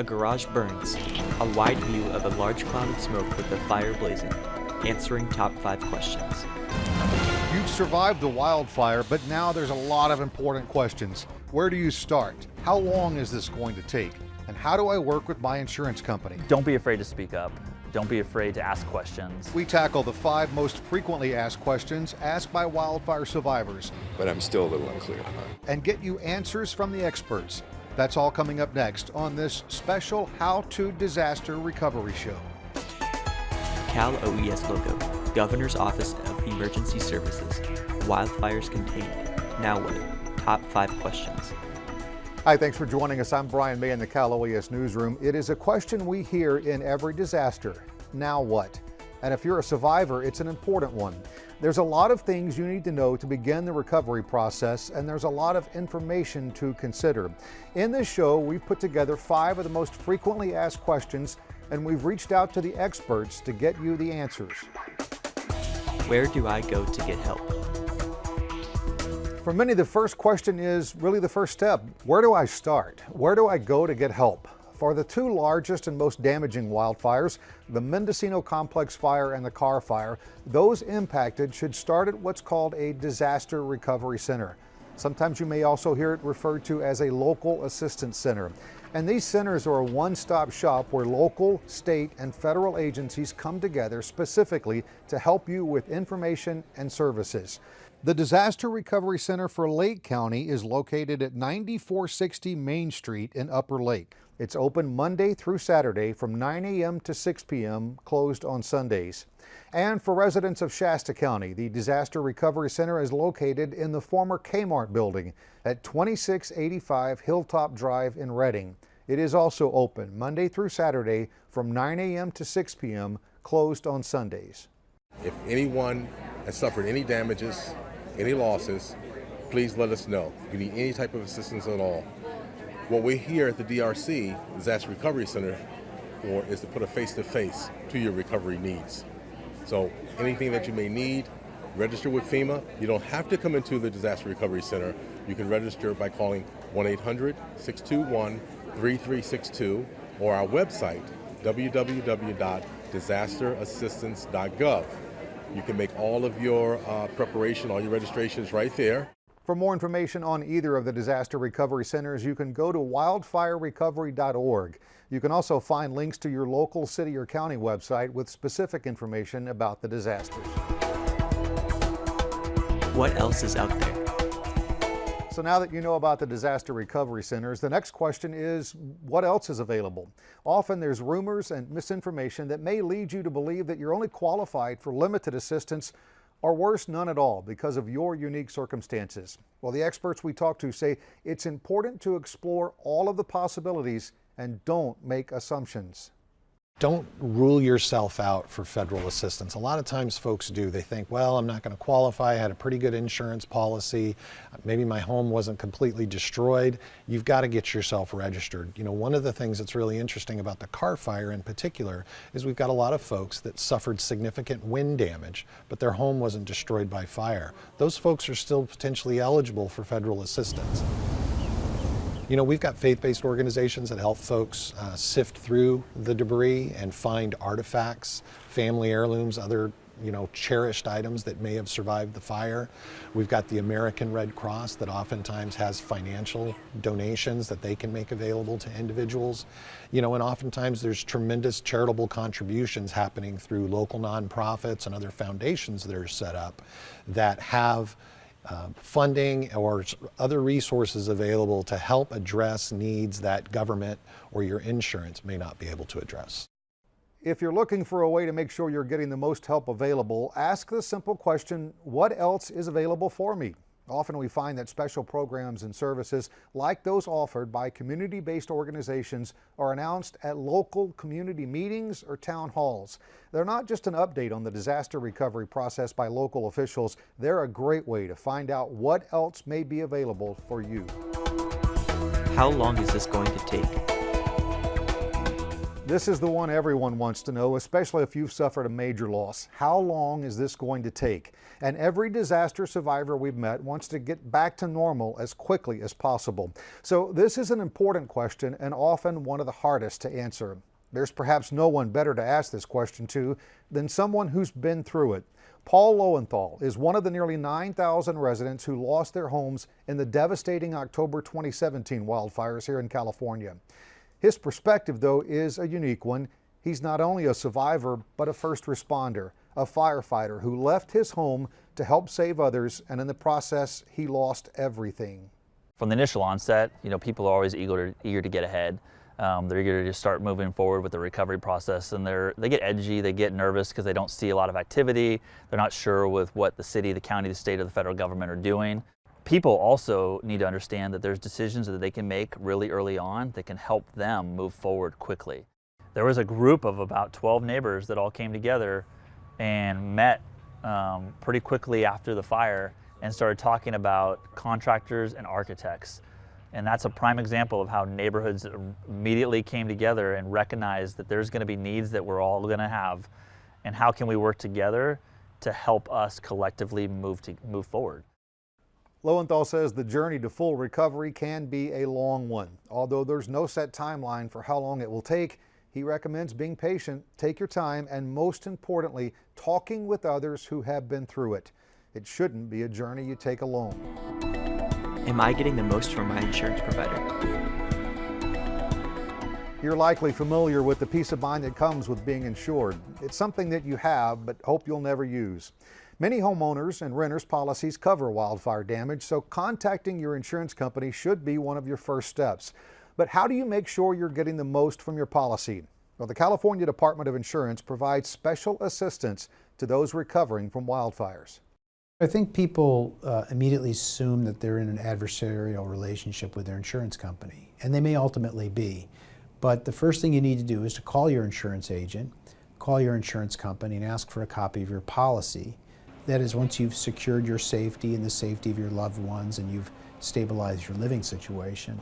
A garage burns. A wide view of a large cloud of smoke with the fire blazing. Answering top five questions. You've survived the wildfire, but now there's a lot of important questions. Where do you start? How long is this going to take? And how do I work with my insurance company? Don't be afraid to speak up. Don't be afraid to ask questions. We tackle the five most frequently asked questions asked by wildfire survivors. But I'm still a little unclear. And get you answers from the experts. That's all coming up next on this special How to Disaster Recovery Show. Cal OES logo, Governor's Office of Emergency Services, wildfires contained. Now what? Top five questions. Hi, thanks for joining us. I'm Brian May in the Cal OES Newsroom. It is a question we hear in every disaster. Now what? And if you're a survivor, it's an important one. There's a lot of things you need to know to begin the recovery process, and there's a lot of information to consider. In this show, we've put together five of the most frequently asked questions, and we've reached out to the experts to get you the answers. Where do I go to get help? For many, the first question is really the first step. Where do I start? Where do I go to get help? For the two largest and most damaging wildfires, the Mendocino Complex Fire and the Carr Fire, those impacted should start at what's called a disaster recovery center. Sometimes you may also hear it referred to as a local assistance center. And these centers are a one-stop shop where local, state, and federal agencies come together specifically to help you with information and services. The Disaster Recovery Center for Lake County is located at 9460 Main Street in Upper Lake. It's open Monday through Saturday from 9 a.m. to 6 p.m., closed on Sundays. And for residents of Shasta County, the Disaster Recovery Center is located in the former Kmart building at 2685 Hilltop Drive in Redding. It is also open Monday through Saturday from 9 a.m. to 6 p.m., closed on Sundays. If anyone has suffered any damages any losses, please let us know. If you need any type of assistance at all. What we're here at the DRC, Disaster Recovery Center, for is to put a face-to-face -to, your recovery needs. So anything that you may need, register with FEMA. You don't have to come into the Disaster Recovery Center. You can register by calling 1-800-621-3362 or our website, www.disasterassistance.gov. You can make all of your uh, preparation, all your registrations right there. For more information on either of the disaster recovery centers, you can go to wildfirerecovery.org. You can also find links to your local city or county website with specific information about the disasters. What else is out there? So now that you know about the disaster recovery centers, the next question is what else is available? Often there's rumors and misinformation that may lead you to believe that you're only qualified for limited assistance or worse, none at all because of your unique circumstances. Well, the experts we talk to say it's important to explore all of the possibilities and don't make assumptions don't rule yourself out for federal assistance. A lot of times folks do. They think, well, I'm not going to qualify. I had a pretty good insurance policy. Maybe my home wasn't completely destroyed. You've got to get yourself registered. You know, one of the things that's really interesting about the Carr fire in particular is we've got a lot of folks that suffered significant wind damage, but their home wasn't destroyed by fire. Those folks are still potentially eligible for federal assistance. You know, we've got faith-based organizations that help folks uh, sift through the debris and find artifacts, family heirlooms, other you know, cherished items that may have survived the fire. We've got the American Red Cross that oftentimes has financial donations that they can make available to individuals. You know, and oftentimes there's tremendous charitable contributions happening through local nonprofits and other foundations that are set up that have uh, funding or other resources available to help address needs that government or your insurance may not be able to address. If you're looking for a way to make sure you're getting the most help available, ask the simple question, what else is available for me? Often we find that special programs and services like those offered by community-based organizations are announced at local community meetings or town halls. They're not just an update on the disaster recovery process by local officials, they're a great way to find out what else may be available for you. How long is this going to take? This is the one everyone wants to know, especially if you've suffered a major loss. How long is this going to take? And every disaster survivor we've met wants to get back to normal as quickly as possible. So this is an important question and often one of the hardest to answer. There's perhaps no one better to ask this question to than someone who's been through it. Paul Lowenthal is one of the nearly 9,000 residents who lost their homes in the devastating October 2017 wildfires here in California. His perspective, though, is a unique one. He's not only a survivor, but a first responder, a firefighter who left his home to help save others, and in the process, he lost everything. From the initial onset, you know, people are always eager to, eager to get ahead. Um, they're eager to just start moving forward with the recovery process, and they're they get edgy, they get nervous because they don't see a lot of activity. They're not sure with what the city, the county, the state, or the federal government are doing people also need to understand that there's decisions that they can make really early on that can help them move forward quickly. There was a group of about 12 neighbors that all came together and met um, pretty quickly after the fire and started talking about contractors and architects. And that's a prime example of how neighborhoods immediately came together and recognized that there's going to be needs that we're all going to have and how can we work together to help us collectively move to move forward. Lowenthal says the journey to full recovery can be a long one. Although there's no set timeline for how long it will take, he recommends being patient, take your time, and most importantly, talking with others who have been through it. It shouldn't be a journey you take alone. Am I getting the most from my insurance provider? You're likely familiar with the peace of mind that comes with being insured. It's something that you have, but hope you'll never use. Many homeowners and renters policies cover wildfire damage, so contacting your insurance company should be one of your first steps. But how do you make sure you're getting the most from your policy? Well, the California Department of Insurance provides special assistance to those recovering from wildfires. I think people uh, immediately assume that they're in an adversarial relationship with their insurance company, and they may ultimately be. But the first thing you need to do is to call your insurance agent, call your insurance company, and ask for a copy of your policy. That is once you've secured your safety and the safety of your loved ones and you've stabilized your living situation.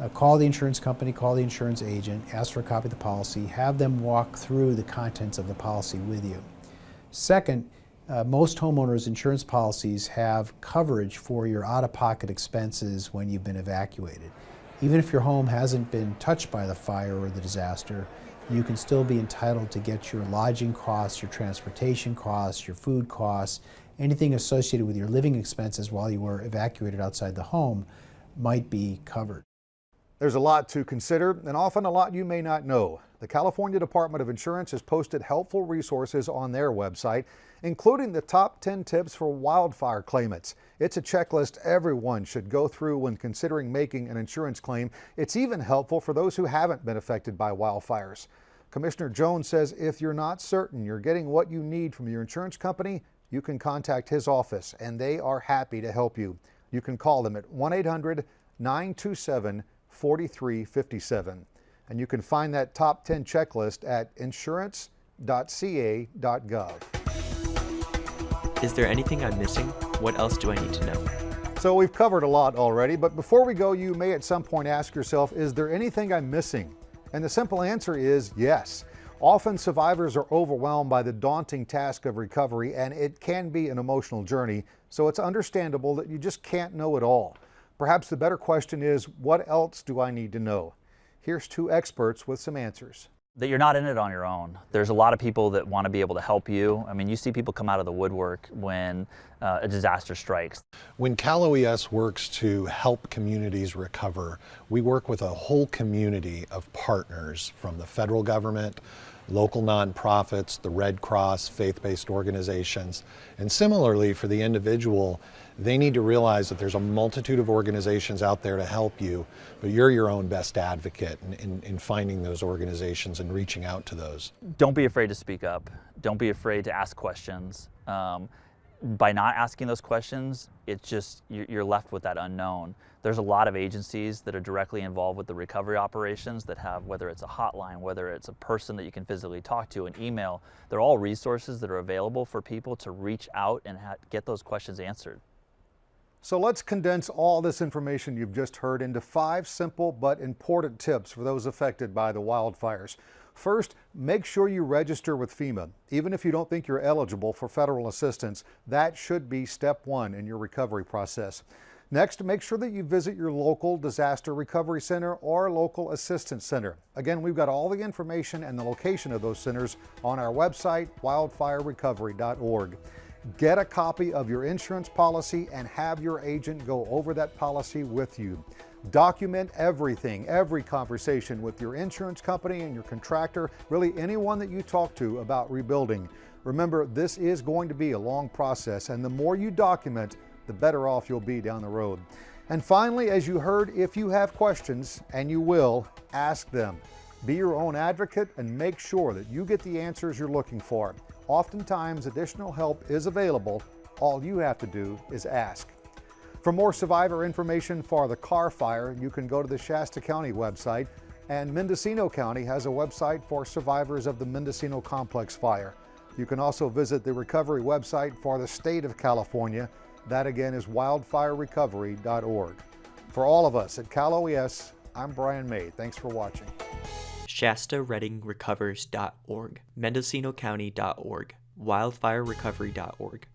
Uh, call the insurance company, call the insurance agent, ask for a copy of the policy, have them walk through the contents of the policy with you. Second, uh, most homeowners insurance policies have coverage for your out-of-pocket expenses when you've been evacuated. Even if your home hasn't been touched by the fire or the disaster, you can still be entitled to get your lodging costs, your transportation costs, your food costs, anything associated with your living expenses while you were evacuated outside the home might be covered. There's a lot to consider and often a lot you may not know. The California Department of Insurance has posted helpful resources on their website, including the top 10 tips for wildfire claimants. It's a checklist everyone should go through when considering making an insurance claim. It's even helpful for those who haven't been affected by wildfires. Commissioner Jones says if you're not certain you're getting what you need from your insurance company, you can contact his office and they are happy to help you. You can call them at 1 800 927 4357. And you can find that top 10 checklist at insurance.ca.gov. Is there anything I'm missing? What else do I need to know? So we've covered a lot already, but before we go, you may at some point ask yourself, is there anything I'm missing? And the simple answer is yes. Often survivors are overwhelmed by the daunting task of recovery and it can be an emotional journey, so it's understandable that you just can't know it all. Perhaps the better question is, what else do I need to know? Here's two experts with some answers. That you're not in it on your own. There's a lot of people that want to be able to help you. I mean, you see people come out of the woodwork when uh, a disaster strikes. When Cal OES works to help communities recover, we work with a whole community of partners from the federal government, local nonprofits, the Red Cross, faith-based organizations. And similarly for the individual, they need to realize that there's a multitude of organizations out there to help you, but you're your own best advocate in, in, in, finding those organizations and reaching out to those. Don't be afraid to speak up. Don't be afraid to ask questions. Um, by not asking those questions, it's just you're left with that unknown. There's a lot of agencies that are directly involved with the recovery operations that have, whether it's a hotline, whether it's a person that you can physically talk to, an email, they're all resources that are available for people to reach out and get those questions answered. So let's condense all this information you've just heard into five simple but important tips for those affected by the wildfires. First, make sure you register with FEMA. Even if you don't think you're eligible for federal assistance, that should be step one in your recovery process. Next, make sure that you visit your local disaster recovery center or local assistance center. Again, we've got all the information and the location of those centers on our website, wildfirerecovery.org. Get a copy of your insurance policy and have your agent go over that policy with you. Document everything, every conversation with your insurance company and your contractor, really anyone that you talk to about rebuilding. Remember, this is going to be a long process, and the more you document, the better off you'll be down the road. And finally, as you heard, if you have questions, and you will, ask them. Be your own advocate and make sure that you get the answers you're looking for. Oftentimes, additional help is available. All you have to do is ask. For more survivor information for the Carr Fire, you can go to the Shasta County website, and Mendocino County has a website for survivors of the Mendocino Complex Fire. You can also visit the recovery website for the state of California that again is wildfirerecovery.org. For all of us at Cal OES, I'm Brian May. Thanks for watching. ShastaReddingRecovers.org, MendocinoCounty.org, WildfireRecovery.org.